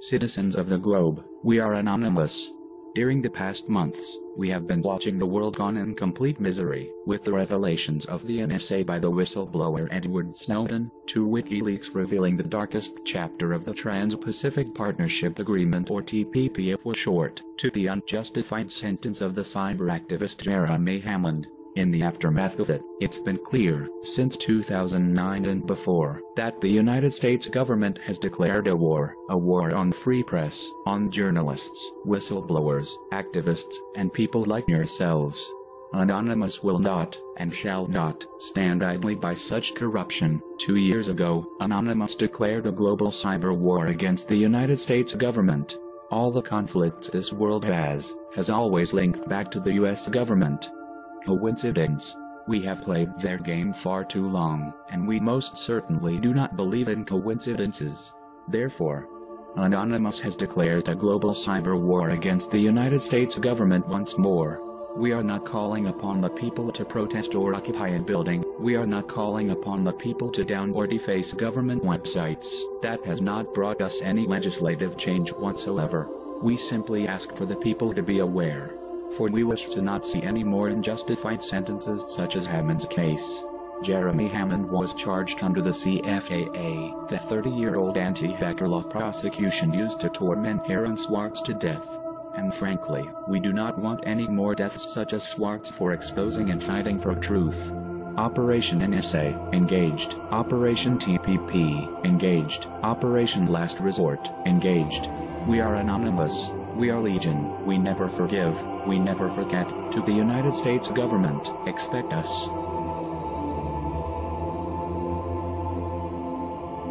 Citizens of the globe, we are anonymous. During the past months, we have been watching the world gone in complete misery, with the revelations of the NSA by the whistleblower Edward Snowden, to WikiLeaks revealing the darkest chapter of the Trans-Pacific Partnership Agreement or TPP for short, to the unjustified sentence of the cyber activist Jeremy Hammond, in the aftermath of it, it's been clear, since 2009 and before, that the United States government has declared a war, a war on free press, on journalists, whistleblowers, activists, and people like yourselves. Anonymous will not, and shall not, stand idly by such corruption. Two years ago, Anonymous declared a global cyber war against the United States government. All the conflicts this world has, has always linked back to the US government. Coincidence? We have played their game far too long, and we most certainly do not believe in coincidences. Therefore, Anonymous has declared a global cyber war against the United States government once more. We are not calling upon the people to protest or occupy a building, we are not calling upon the people to down or deface government websites. That has not brought us any legislative change whatsoever. We simply ask for the people to be aware for we wish to not see any more unjustified sentences such as Hammond's case. Jeremy Hammond was charged under the CFAA, the 30-year-old anti-hacker law prosecution used to torment Aaron Swartz to death. And frankly, we do not want any more deaths such as Swartz for exposing and fighting for truth. Operation NSA, engaged. Operation TPP, engaged. Operation Last Resort, engaged. We are anonymous. We are legion, we never forgive, we never forget, to the United States government, expect us.